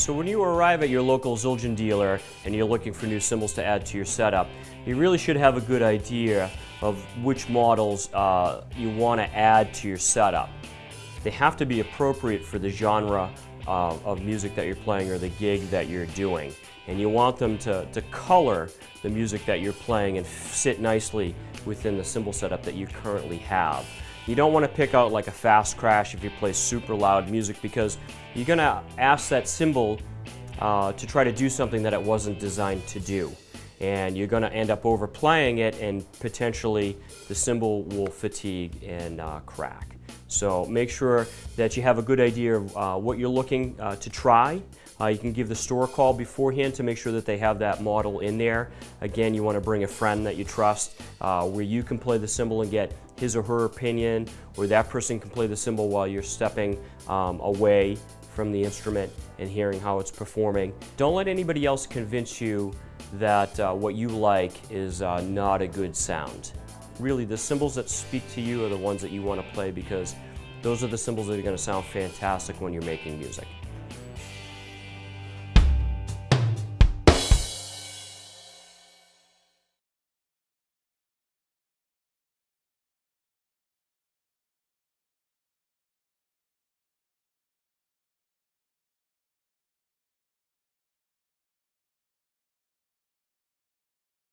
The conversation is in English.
So when you arrive at your local Zildjian dealer and you're looking for new cymbals to add to your setup, you really should have a good idea of which models uh, you want to add to your setup. They have to be appropriate for the genre uh, of music that you're playing or the gig that you're doing. And you want them to, to color the music that you're playing and sit nicely within the cymbal setup that you currently have. You don't want to pick out like a fast crash if you play super loud music because you're going to ask that cymbal uh, to try to do something that it wasn't designed to do. And you're going to end up overplaying it and potentially the cymbal will fatigue and uh, crack. So make sure that you have a good idea of uh, what you're looking uh, to try. Uh, you can give the store a call beforehand to make sure that they have that model in there. Again, you want to bring a friend that you trust uh, where you can play the cymbal and get his or her opinion, or that person can play the cymbal while you're stepping um, away from the instrument and hearing how it's performing. Don't let anybody else convince you that uh, what you like is uh, not a good sound. Really, the cymbals that speak to you are the ones that you want to play because those are the cymbals that are going to sound fantastic when you're making music.